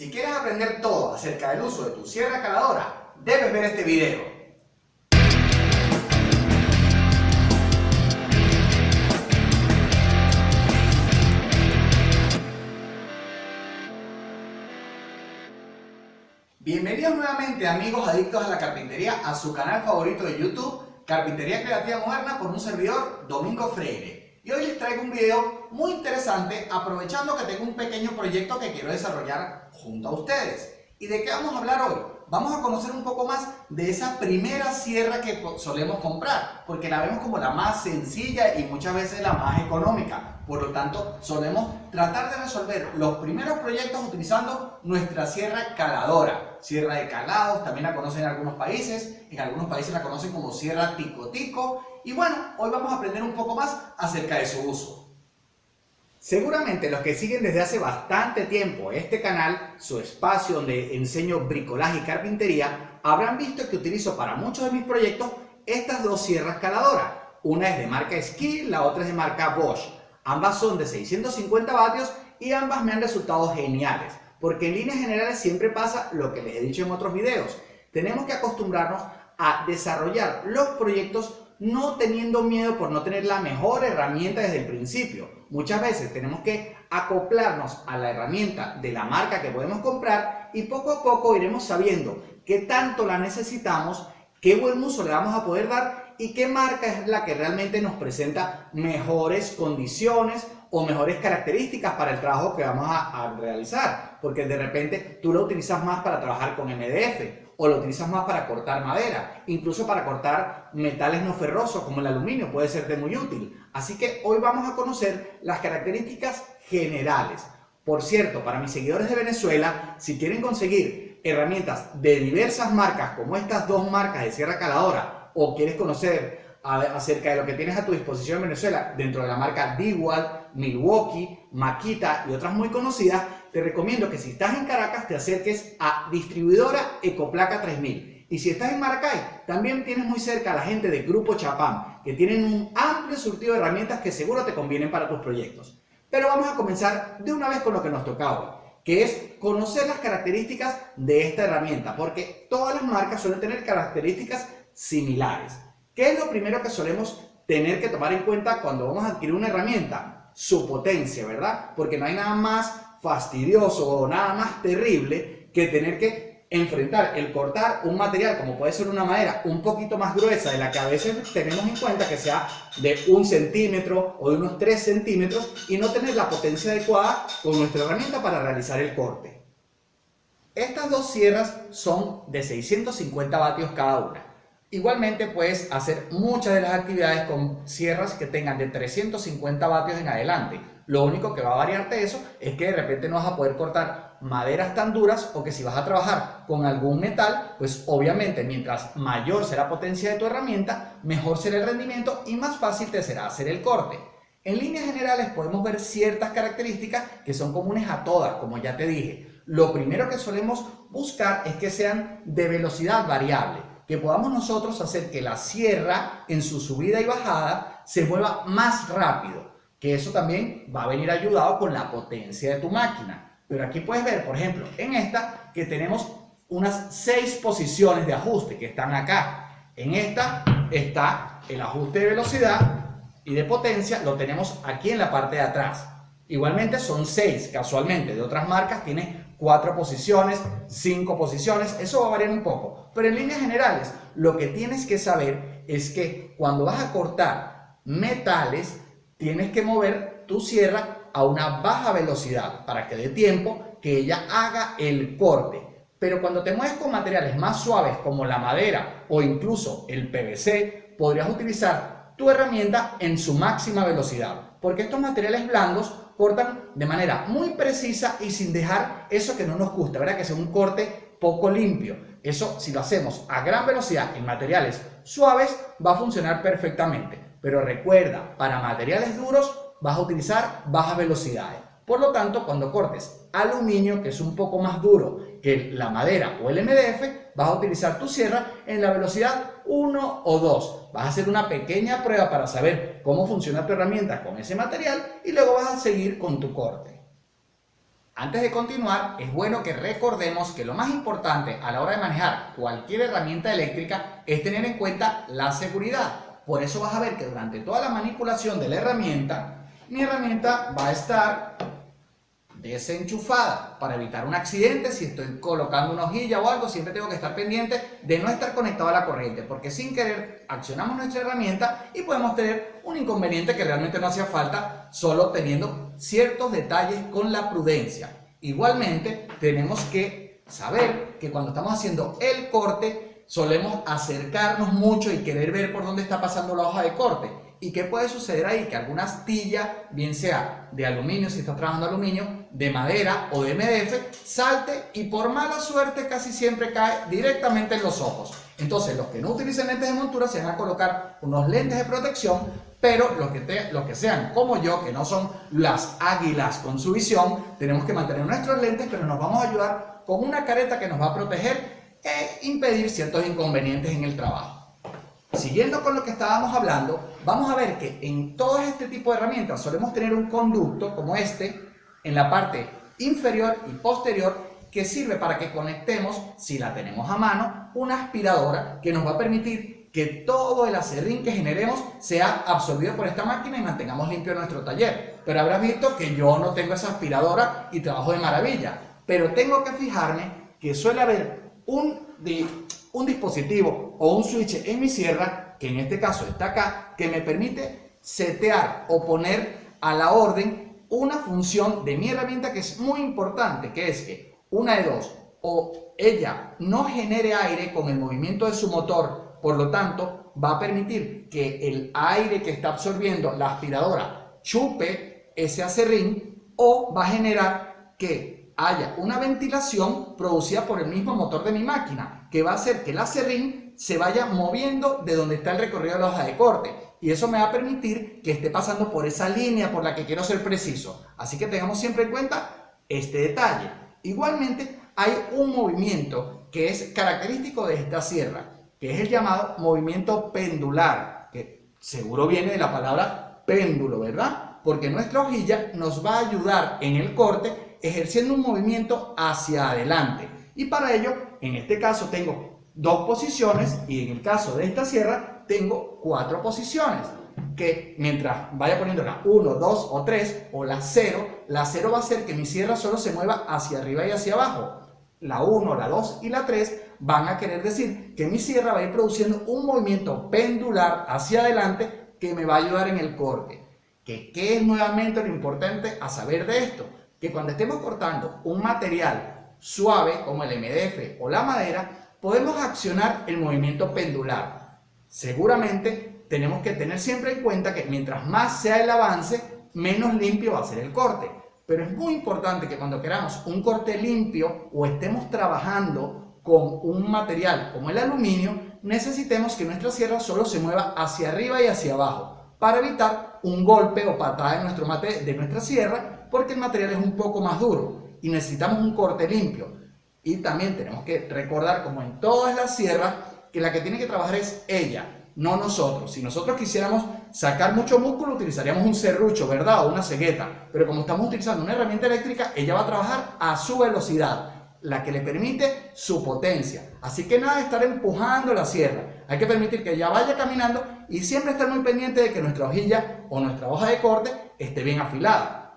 Si quieres aprender todo acerca del uso de tu sierra caladora, debes ver este video. Bienvenidos nuevamente amigos adictos a la carpintería a su canal favorito de YouTube, Carpintería Creativa Moderna por un servidor, Domingo Freire. Y hoy les traigo un video muy interesante aprovechando que tengo un pequeño proyecto que quiero desarrollar junto a ustedes. ¿Y de qué vamos a hablar hoy? Vamos a conocer un poco más de esa primera sierra que solemos comprar, porque la vemos como la más sencilla y muchas veces la más económica. Por lo tanto, solemos tratar de resolver los primeros proyectos utilizando nuestra sierra caladora. Sierra de calados, también la conocen en algunos países, en algunos países la conocen como sierra tico-tico. Y bueno, hoy vamos a aprender un poco más acerca de su uso. Seguramente los que siguen desde hace bastante tiempo este canal, su espacio donde enseño bricolaje y carpintería, habrán visto que utilizo para muchos de mis proyectos estas dos sierras caladoras. Una es de marca Skill, la otra es de marca Bosch. Ambas son de 650 vatios y ambas me han resultado geniales, porque en líneas generales siempre pasa lo que les he dicho en otros videos. Tenemos que acostumbrarnos a desarrollar los proyectos no teniendo miedo por no tener la mejor herramienta desde el principio. Muchas veces tenemos que acoplarnos a la herramienta de la marca que podemos comprar y poco a poco iremos sabiendo qué tanto la necesitamos, qué buen uso le vamos a poder dar y qué marca es la que realmente nos presenta mejores condiciones o mejores características para el trabajo que vamos a, realizar. Porque de repente tú lo utilizas más para trabajar con MDF o lo utilizas más para cortar madera, incluso para cortar metales no ferrosos como el aluminio, puede ser de muy útil. Así que hoy vamos a conocer las características generales. Por cierto, para mis seguidores de Venezuela, si quieren conseguir herramientas de diversas marcas como estas dos marcas de sierra caladora o quieres conocer acerca de lo que tienes a tu disposición en Venezuela dentro de la marca Dewalt, Milwaukee, Makita y otras muy conocidas, te recomiendo que si estás en Caracas te acerques a distribuidora Ecoplaca 3000. Y si estás en Maracay, también tienes muy cerca a la gente de Grupo Chapam, que tienen un amplio surtido de herramientas que seguro te convienen para tus proyectos. Pero vamos a comenzar de una vez con lo que nos tocaba, que es conocer las características de esta herramienta, porque todas las marcas suelen tener características similares. ¿Qué es lo primero que solemos tener que tomar en cuenta cuando vamos a adquirir una herramienta? Su potencia, ¿verdad? Porque no hay nada más fastidioso o nada más terrible que tener que enfrentar el cortar un material como puede ser una madera un poquito más gruesa de la que a veces tenemos en cuenta que sea de un centímetro o de unos 3 centímetros y no tener la potencia adecuada con nuestra herramienta para realizar el corte. Estas dos sierras son de 650 vatios cada una. Igualmente puedes hacer muchas de las actividades con sierras que tengan de 350 vatios en adelante. Lo único que va a variarte eso es que de repente no vas a poder cortar maderas tan duras o que si vas a trabajar con algún metal, pues obviamente mientras mayor será la potencia de tu herramienta, mejor será el rendimiento y más fácil te será hacer el corte. En líneas generales podemos ver ciertas características que son comunes a todas, como ya te dije. Lo primero que solemos buscar es que sean de velocidad variable que podamos nosotros hacer que la sierra en su subida y bajada se mueva más rápido, que eso también va a venir ayudado con la potencia de tu máquina. Pero aquí puedes ver, por ejemplo, en esta que tenemos unas seis posiciones de ajuste que están acá. En esta está el ajuste de velocidad y de potencia, lo tenemos aquí en la parte de atrás. Igualmente son seis, casualmente, de otras marcas tiene cuatro posiciones, cinco posiciones, eso va a variar un poco. Pero en líneas generales, lo que tienes que saber es que cuando vas a cortar metales, tienes que mover tu sierra a una baja velocidad para que dé tiempo que ella haga el corte. Pero cuando te mueves con materiales más suaves como la madera o incluso el PVC, podrías utilizar tu herramienta en su máxima velocidad. Porque estos materiales blandos cortan de manera muy precisa y sin dejar eso que no nos gusta, ¿verdad? Que sea un corte poco limpio. Eso, si lo hacemos a gran velocidad en materiales suaves, va a funcionar perfectamente. Pero recuerda, para materiales duros vas a utilizar bajas velocidades. Por lo tanto, cuando cortes aluminio, que es un poco más duro que la madera o el MDF, vas a utilizar tu sierra en la velocidad 1 o 2. Vas a hacer una pequeña prueba para saber cómo funciona tu herramienta con ese material y luego vas a seguir con tu corte. Antes de continuar, es bueno que recordemos que lo más importante a la hora de manejar cualquier herramienta eléctrica es tener en cuenta la seguridad. Por eso vas a ver que durante toda la manipulación de la herramienta, mi herramienta va a estar desenchufada para evitar un accidente. Si estoy colocando una hojilla o algo, siempre tengo que estar pendiente de no estar conectado a la corriente, porque sin querer accionamos nuestra herramienta y podemos tener un inconveniente que realmente no hacía falta, solo teniendo ciertos detalles con la prudencia. Igualmente, tenemos que saber que cuando estamos haciendo el corte, solemos acercarnos mucho y querer ver por dónde está pasando la hoja de corte. ¿Y qué puede suceder ahí? Que alguna astilla, bien sea de aluminio, si estás trabajando aluminio, de madera o de MDF, salte y por mala suerte casi siempre cae directamente en los ojos. Entonces, los que no utilicen lentes de montura se van a colocar unos lentes de protección, pero los que, que sean como yo, que no son las águilas con su visión, tenemos que mantener nuestros lentes, pero nos vamos a ayudar con una careta que nos va a proteger e impedir ciertos inconvenientes en el trabajo. Siguiendo con lo que estábamos hablando, vamos a ver que en todo este tipo de herramientas solemos tener un conducto como este en la parte inferior y posterior que sirve para que conectemos, si la tenemos a mano, una aspiradora que nos va a permitir que todo el acerrín que generemos sea absorbido por esta máquina y mantengamos limpio nuestro taller. Pero habrás visto que yo no tengo esa aspiradora y trabajo de maravilla. Pero tengo que fijarme que suele haber un, un dispositivo o un switch en mi sierra, que en este caso está acá, que me permite setear o poner a la orden una función de mi herramienta que es muy importante, que es que una de dos, o ella no genere aire con el movimiento de su motor, por lo tanto va a permitir que el aire que está absorbiendo la aspiradora chupe ese acerrín o va a generar que haya una ventilación producida por el mismo motor de mi máquina, que va a hacer que el acerrín se vaya moviendo de donde está el recorrido de la hoja de corte. Y eso me va a permitir que esté pasando por esa línea por la que quiero ser preciso. Así que tengamos siempre en cuenta este detalle. Igualmente, hay un movimiento que es característico de esta sierra, que es el llamado movimiento pendular, que seguro viene de la palabra péndulo, ¿verdad? Porque nuestra hojilla nos va a ayudar en el corte ejerciendo un movimiento hacia adelante. Y para ello, en este caso tengo dos posiciones y en el caso de esta sierra tengo cuatro posiciones que mientras vaya poniendo la 1, 2 o 3 o la 0, la 0 va a hacer que mi sierra solo se mueva hacia arriba y hacia abajo. La 1, la 2 y la 3 van a querer decir que mi sierra va a ir produciendo un movimiento pendular hacia adelante que me va a ayudar en el corte. ¿Qué es nuevamente lo importante a saber de esto? Que cuando estemos cortando un material suave como el MDF o la madera, podemos accionar el movimiento pendular. Seguramente tenemos que tener siempre en cuenta que mientras más sea el avance, menos limpio va a ser el corte. Pero es muy importante que cuando queramos un corte limpio o estemos trabajando con un material como el aluminio, necesitemos que nuestra sierra solo se mueva hacia arriba y hacia abajo para evitar un golpe o patada de, nuestro mate, de nuestra sierra porque el material es un poco más duro y necesitamos un corte limpio. Y también tenemos que recordar, como en todas las sierras, que la que tiene que trabajar es ella, no nosotros. Si nosotros quisiéramos sacar mucho músculo, utilizaríamos un serrucho, ¿verdad? O una cegueta. Pero como estamos utilizando una herramienta eléctrica, ella va a trabajar a su velocidad, la que le permite su potencia. Así que nada de estar empujando la sierra. Hay que permitir que ella vaya caminando y siempre estar muy pendiente de que nuestra hojilla o nuestra hoja de corte esté bien afilada.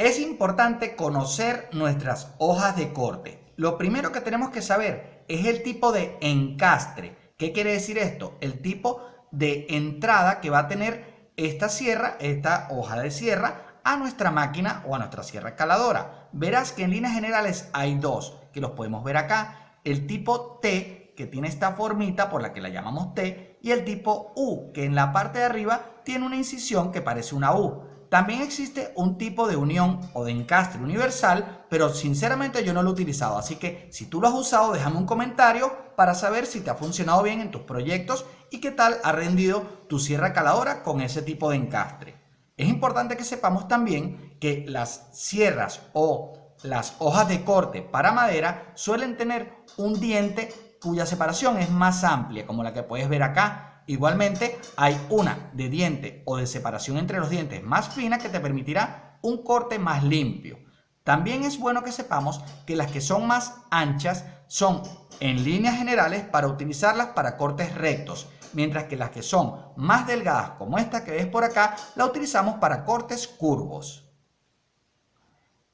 Es importante conocer nuestras hojas de corte. Lo primero que tenemos que saber es el tipo de encastre. ¿Qué quiere decir esto? El tipo de entrada que va a tener esta sierra, esta hoja de sierra, a nuestra máquina o a nuestra sierra escaladora. Verás que en líneas generales hay dos, que los podemos ver acá. El tipo T, que tiene esta formita por la que la llamamos T, y el tipo U, que en la parte de arriba tiene una incisión que parece una U. También existe un tipo de unión o de encastre universal, pero sinceramente yo no lo he utilizado, así que si tú lo has usado déjame un comentario para saber si te ha funcionado bien en tus proyectos y qué tal ha rendido tu sierra caladora con ese tipo de encastre. Es importante que sepamos también que las sierras o las hojas de corte para madera suelen tener un diente cuya separación es más amplia, como la que puedes ver acá, Igualmente, hay una de diente o de separación entre los dientes más fina que te permitirá un corte más limpio. También es bueno que sepamos que las que son más anchas son en líneas generales para utilizarlas para cortes rectos, mientras que las que son más delgadas como esta que ves por acá, la utilizamos para cortes curvos.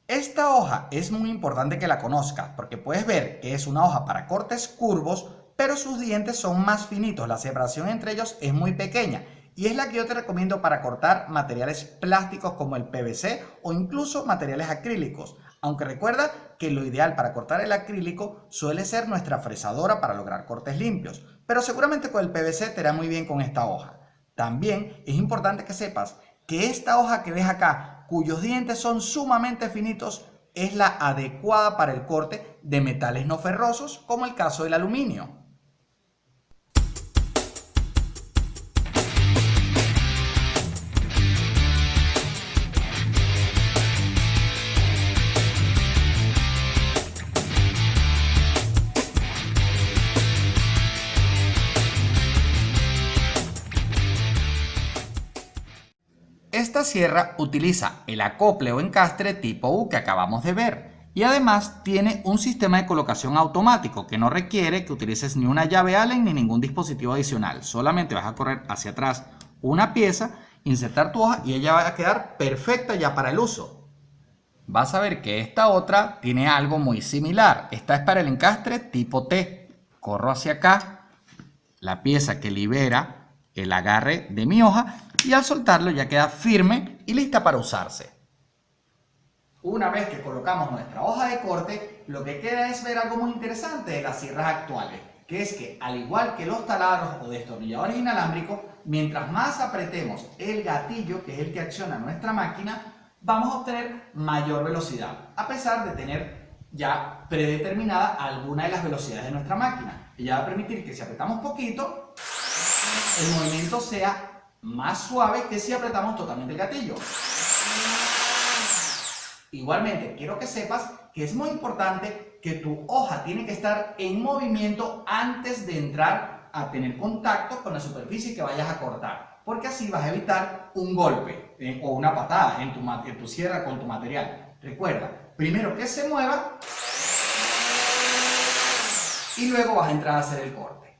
Esta hoja es muy importante que la conozcas porque puedes ver que es una hoja para cortes curvos, pero sus dientes son más finitos, la separación entre ellos es muy pequeña y es la que yo te recomiendo para cortar materiales plásticos como el PVC o incluso materiales acrílicos. Aunque recuerda que lo ideal para cortar el acrílico suele ser nuestra fresadora para lograr cortes limpios, pero seguramente con el PVC te irá muy bien con esta hoja. También es importante que sepas que esta hoja que ves acá, cuyos dientes son sumamente finitos, es la adecuada para el corte de metales no ferrosos como el caso del aluminio. Sierra utiliza el acople o encastre tipo U que acabamos de ver y además tiene un sistema de colocación automático que no requiere que utilices ni una llave Allen ni ningún dispositivo adicional. Solamente vas a correr hacia atrás una pieza, insertar tu hoja y ella va a quedar perfecta ya para el uso. Vas a ver que esta otra tiene algo muy similar. Esta es para el encastre tipo T. Corro hacia acá, la pieza que libera el agarre de mi hoja y al soltarlo ya queda firme y lista para usarse. Una vez que colocamos nuestra hoja de corte, lo que queda es ver algo muy interesante de las sierras actuales, que es que al igual que los taladros o destornilladores inalámbricos, mientras más apretemos el gatillo, que es el que acciona nuestra máquina, vamos a obtener mayor velocidad, a pesar de tener ya predeterminada alguna de las velocidades de nuestra máquina. Ella va a permitir que si apretamos poquito, el movimiento sea más suave que si apretamos totalmente el gatillo. Igualmente, quiero que sepas que es muy importante que tu hoja tiene que estar en movimiento antes de entrar a tener contacto con la superficie que vayas a cortar, porque así vas a evitar un golpe eh, o una patada en tu, en tu sierra con tu material. Recuerda, primero que se mueva y luego vas a entrar a hacer el corte.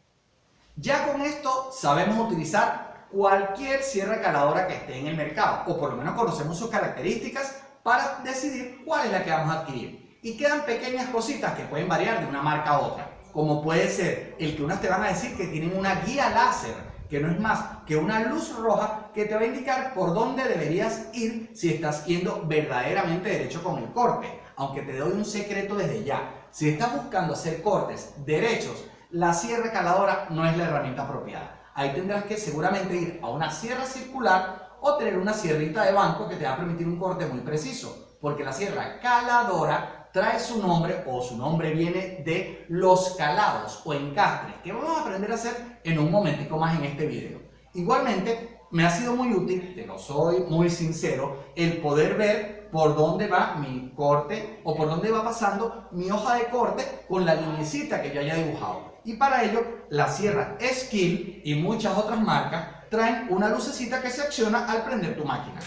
Ya con esto sabemos utilizar cualquier sierra caladora que esté en el mercado, o por lo menos conocemos sus características para decidir cuál es la que vamos a adquirir. Y quedan pequeñas cositas que pueden variar de una marca a otra, como puede ser el que unas te van a decir que tienen una guía láser, que no es más que una luz roja que te va a indicar por dónde deberías ir si estás yendo verdaderamente derecho con el corte. Aunque te doy un secreto desde ya, si estás buscando hacer cortes derechos, la sierra caladora no es la herramienta apropiada ahí tendrás que seguramente ir a una sierra circular o tener una sierrita de banco que te va a permitir un corte muy preciso, porque la sierra caladora trae su nombre o su nombre viene de los calados o encastres, que vamos a aprender a hacer en un momentico más en este video. Igualmente, me ha sido muy útil, te lo soy muy sincero, el poder ver por dónde va mi corte o por dónde va pasando mi hoja de corte con la linecita que yo haya dibujado. Y para ello, la sierra Skill y muchas otras marcas traen una lucecita que se acciona al prender tu máquina.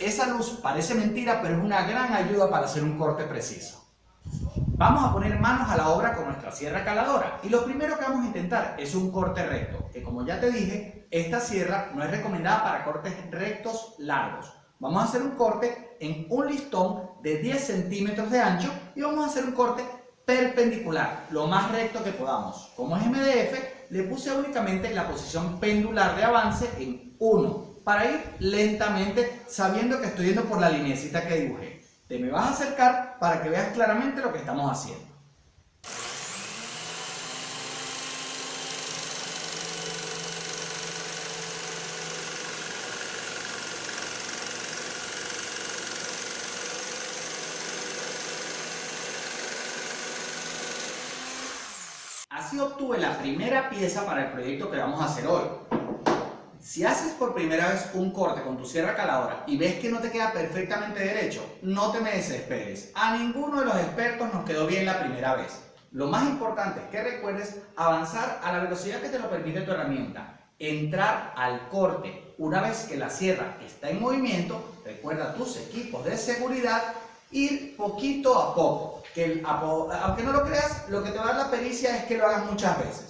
Esa luz parece mentira, pero es una gran ayuda para hacer un corte preciso. Vamos a poner manos a la obra con nuestra sierra caladora y lo primero que vamos a intentar es un corte recto, que como ya te dije, esta sierra no es recomendada para cortes rectos largos. Vamos a hacer un corte en un listón de 10 centímetros de ancho y vamos a hacer un corte perpendicular, lo más recto que podamos. Como es MDF, le puse únicamente la posición pendular de avance en 1, para ir lentamente sabiendo que estoy yendo por la linecita que dibujé. Te me vas a acercar para que veas claramente lo que estamos haciendo. Así obtuve la primera pieza para el proyecto que vamos a hacer hoy. Si haces por primera vez un corte con tu sierra caladora y ves que no te queda perfectamente derecho, no te me desesperes. A ninguno de los expertos nos quedó bien la primera vez. Lo más importante es que recuerdes avanzar a la velocidad que te lo permite tu herramienta. Entrar al corte. Una vez que la sierra está en movimiento, recuerda tus equipos de seguridad ir poquito a poco. Que aunque no lo creas, lo que te va a dar la pericia es que lo hagas muchas veces.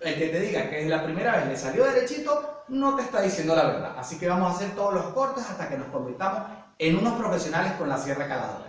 El que te diga que es la primera vez le salió derechito, no te está diciendo la verdad. Así que vamos a hacer todos los cortes hasta que nos convirtamos en unos profesionales con la sierra caladora.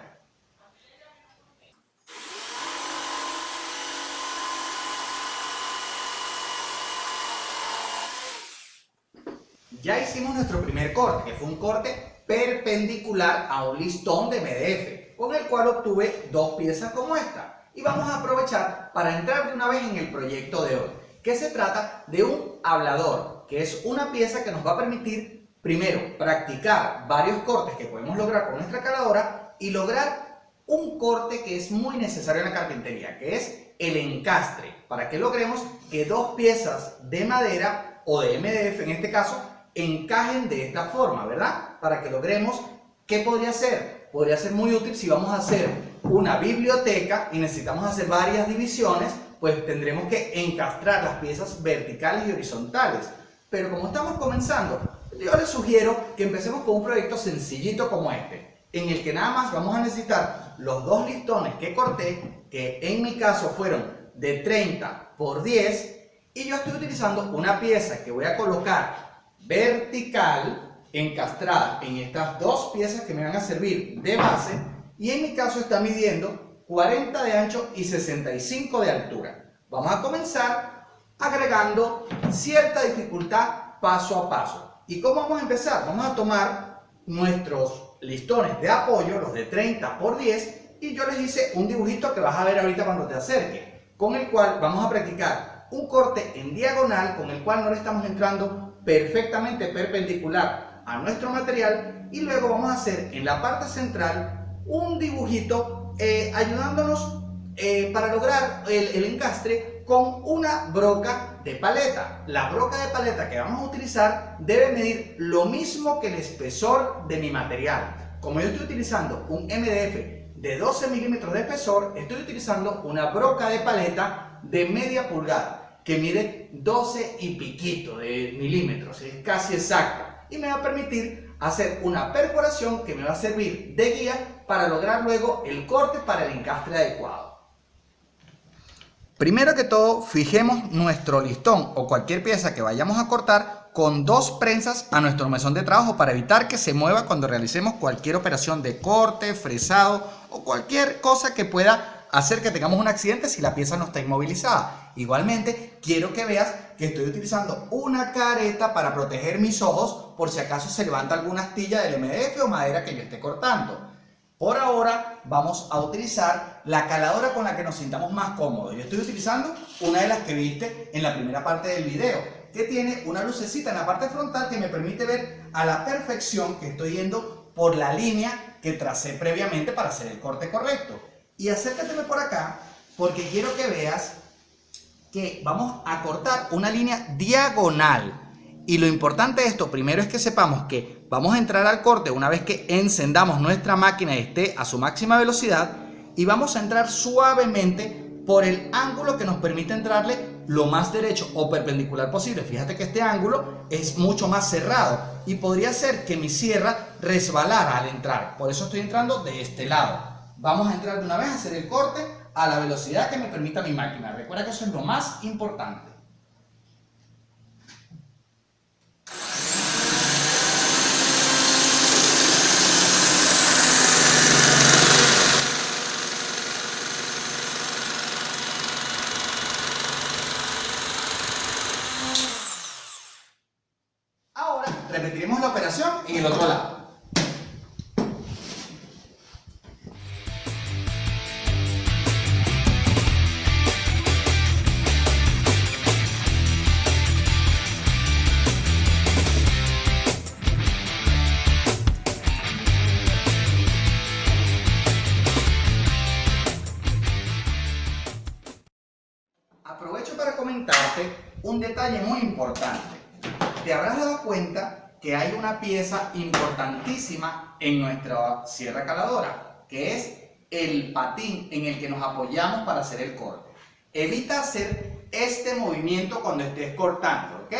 Ya hicimos nuestro primer corte, que fue un corte perpendicular a un listón de MDF, con el cual obtuve dos piezas como esta. Y vamos a aprovechar para entrar de una vez en el proyecto de hoy, que se trata de un hablador, que es una pieza que nos va a permitir, primero, practicar varios cortes que podemos lograr con nuestra caladora y lograr un corte que es muy necesario en la carpintería, que es el encastre, para que logremos que dos piezas de madera o de MDF en este caso encajen de esta forma, ¿verdad? Para que logremos, ¿qué podría ser? Podría ser muy útil si vamos a hacer una biblioteca y necesitamos hacer varias divisiones, pues tendremos que encastrar las piezas verticales y horizontales. Pero como estamos comenzando, yo les sugiero que empecemos con un proyecto sencillito como este, en el que nada más vamos a necesitar los dos listones que corté, que en mi caso fueron de 30 por 10, y yo estoy utilizando una pieza que voy a colocar vertical encastrada en estas dos piezas que me van a servir de base y en mi caso está midiendo 40 de ancho y 65 de altura. Vamos a comenzar agregando cierta dificultad paso a paso. ¿Y cómo vamos a empezar? Vamos a tomar nuestros listones de apoyo, los de 30 por 10, y yo les hice un dibujito que vas a ver ahorita cuando te acerque, con el cual vamos a practicar un corte en diagonal, con el cual no le estamos entrando perfectamente perpendicular a nuestro material y luego vamos a hacer en la parte central un dibujito eh, ayudándonos eh, para lograr el, el encastre con una broca de paleta. La broca de paleta que vamos a utilizar debe medir lo mismo que el espesor de mi material. Como yo estoy utilizando un MDF de 12 milímetros de espesor, estoy utilizando una broca de paleta de media pulgada que mide 12 y piquito de milímetros, es casi exacta y me va a permitir hacer una perforación que me va a servir de guía para lograr luego el corte para el encastre adecuado. Primero que todo, fijemos nuestro listón o cualquier pieza que vayamos a cortar con dos prensas a nuestro mesón de trabajo para evitar que se mueva cuando realicemos cualquier operación de corte, fresado o cualquier cosa que pueda hacer que tengamos un accidente si la pieza no está inmovilizada. Igualmente, quiero que veas que estoy utilizando una careta para proteger mis ojos por si acaso se levanta alguna astilla del MDF o madera que yo esté cortando. Por ahora vamos a utilizar la caladora con la que nos sintamos más cómodos. Yo estoy utilizando una de las que viste en la primera parte del video, que tiene una lucecita en la parte frontal que me permite ver a la perfección que estoy yendo por la línea que tracé previamente para hacer el corte correcto. Y acércateme por acá porque quiero que veas que vamos a cortar una línea diagonal. Y lo importante de esto primero es que sepamos que vamos a entrar al corte una vez que encendamos nuestra máquina y esté a su máxima velocidad y vamos a entrar suavemente por el ángulo que nos permite entrarle lo más derecho o perpendicular posible. Fíjate que este ángulo es mucho más cerrado y podría ser que mi sierra resbalara al entrar. Por eso estoy entrando de este lado. Vamos a entrar de una vez a hacer el corte a la velocidad que me permita mi máquina. Recuerda que eso es lo más importante. Ahora repetiremos la en el otro lado. un detalle muy importante. Te habrás dado cuenta que hay una pieza importantísima en nuestra sierra caladora, que es el patín en el que nos apoyamos para hacer el corte. Evita hacer este movimiento cuando estés cortando, ¿ok?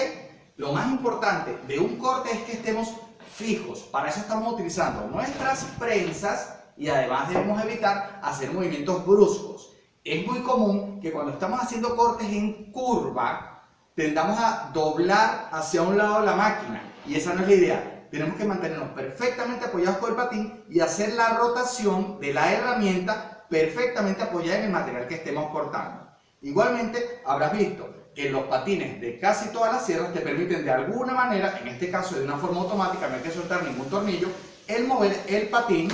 Lo más importante de un corte es que estemos fijos. Para eso estamos utilizando nuestras prensas y además debemos evitar hacer movimientos bruscos. Es muy común que cuando estamos haciendo cortes en curva, tendamos a doblar hacia un lado la máquina y esa no es la idea. Tenemos que mantenernos perfectamente apoyados con el patín y hacer la rotación de la herramienta perfectamente apoyada en el material que estemos cortando. Igualmente, habrás visto que los patines de casi todas las sierras te permiten de alguna manera, en este caso de una forma automática, no hay que soltar ningún tornillo, el mover el patín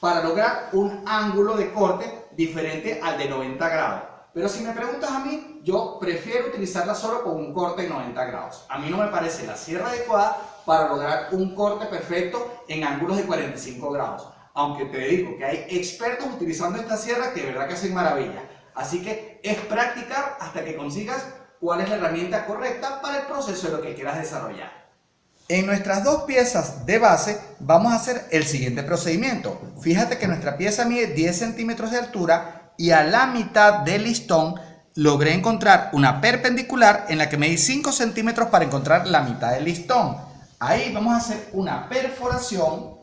para lograr un ángulo de corte diferente al de 90 grados. Pero si me preguntas a mí, yo prefiero utilizarla solo con un corte de 90 grados. A mí no me parece la sierra adecuada para lograr un corte perfecto en ángulos de 45 grados. Aunque te digo que hay expertos utilizando esta sierra que de verdad que hacen maravilla. Así que es practicar hasta que consigas cuál es la herramienta correcta para el proceso de lo que quieras desarrollar. En nuestras dos piezas de base vamos a hacer el siguiente procedimiento. Fíjate que nuestra pieza mide 10 centímetros de altura y a la mitad del listón logré encontrar una perpendicular en la que medí 5 centímetros para encontrar la mitad del listón. Ahí vamos a hacer una perforación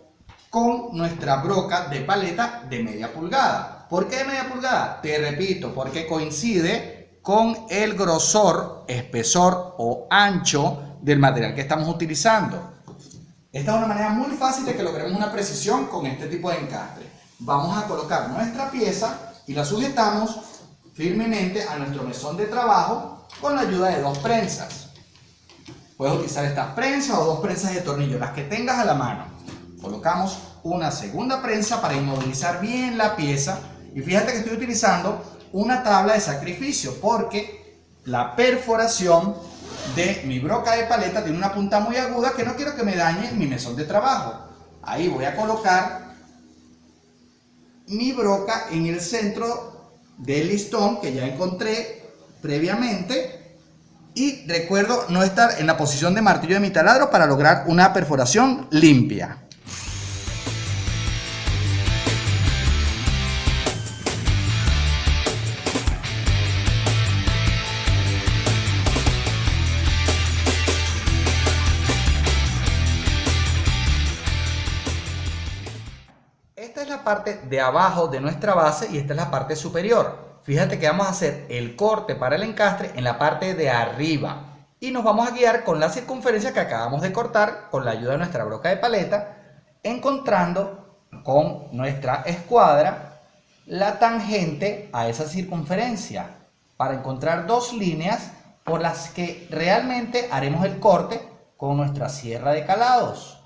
con nuestra broca de paleta de media pulgada. ¿Por qué media pulgada? Te repito, porque coincide con el grosor, espesor o ancho del material que estamos utilizando. Esta es una manera muy fácil de que logremos una precisión con este tipo de encastre. Vamos a colocar nuestra pieza y la sujetamos firmemente a nuestro mesón de trabajo con la ayuda de dos prensas. Puedes utilizar estas prensas o dos prensas de tornillo, las que tengas a la mano. Colocamos una segunda prensa para inmovilizar bien la pieza y fíjate que estoy utilizando una tabla de sacrificio porque la perforación de mi broca de paleta tiene una punta muy aguda que no quiero que me dañe mi mesón de trabajo. Ahí voy a colocar mi broca en el centro del listón que ya encontré previamente y recuerdo no estar en la posición de martillo de mi taladro para lograr una perforación limpia. Parte de abajo de nuestra base y esta es la parte superior. Fíjate que vamos a hacer el corte para el encastre en la parte de arriba. Y nos vamos a guiar con la circunferencia que acabamos de cortar con la ayuda de nuestra broca de paleta, encontrando con nuestra escuadra la tangente a esa circunferencia para encontrar dos líneas por las que realmente haremos el corte con nuestra sierra de calados.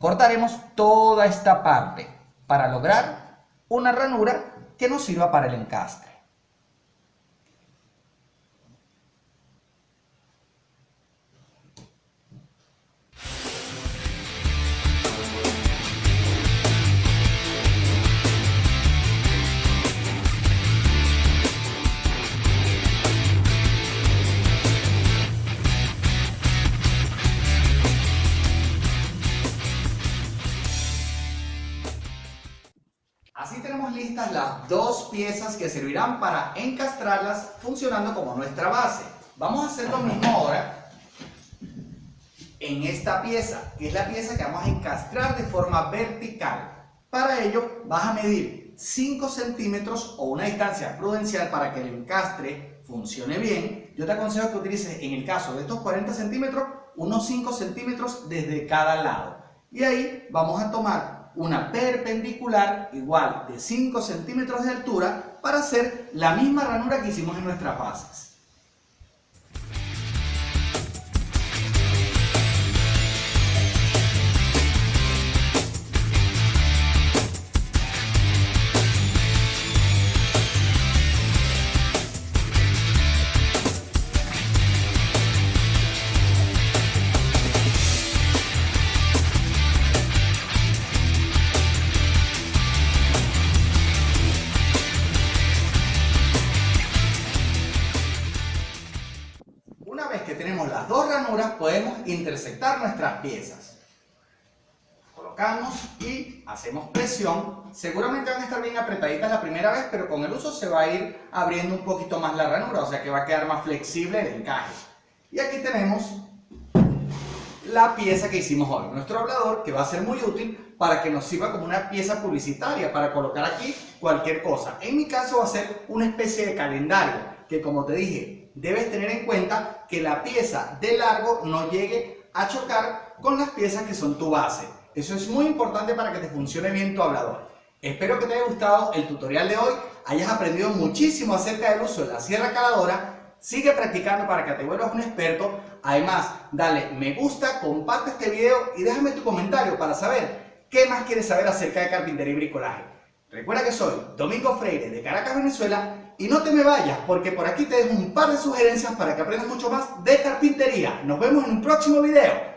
Cortaremos toda esta parte para lograr una ranura que nos sirva para el encastre. listas las dos piezas que servirán para encastrarlas funcionando como nuestra base. Vamos a hacer lo mismo ahora en esta pieza, que es la pieza que vamos a encastrar de forma vertical. Para ello vas a medir 5 centímetros o una distancia prudencial para que el encastre funcione bien. Yo te aconsejo que utilices en el caso de estos 40 centímetros unos 5 centímetros desde cada lado. Y ahí vamos a tomar una perpendicular igual de 5 centímetros de altura para hacer la misma ranura que hicimos en nuestras bases. Nuestras piezas. Colocamos y hacemos presión. Seguramente van a estar bien apretaditas la primera vez, pero con el uso se va a ir abriendo un poquito más la ranura, o sea que va a quedar más flexible el encaje. Y aquí tenemos la pieza que hicimos hoy, nuestro hablador que va a ser muy útil para que nos sirva como una pieza publicitaria para colocar aquí cualquier cosa. En mi caso va a ser una especie de calendario que como te dije, debes tener en cuenta que la pieza de largo no llegue a chocar con las piezas que son tu base. Eso es muy importante para que te funcione bien tu hablador. Espero que te haya gustado el tutorial de hoy, hayas aprendido muchísimo acerca del uso de la sierra caladora Sigue practicando para que te vuelvas un experto. Además, dale me gusta, comparte este video y déjame tu comentario para saber qué más quieres saber acerca de carpintería y bricolaje. Recuerda que soy Domingo Freire de Caracas, Venezuela y no te me vayas porque por aquí te dejo un par de sugerencias para que aprendas mucho más de carpintería. Nos vemos en un próximo video.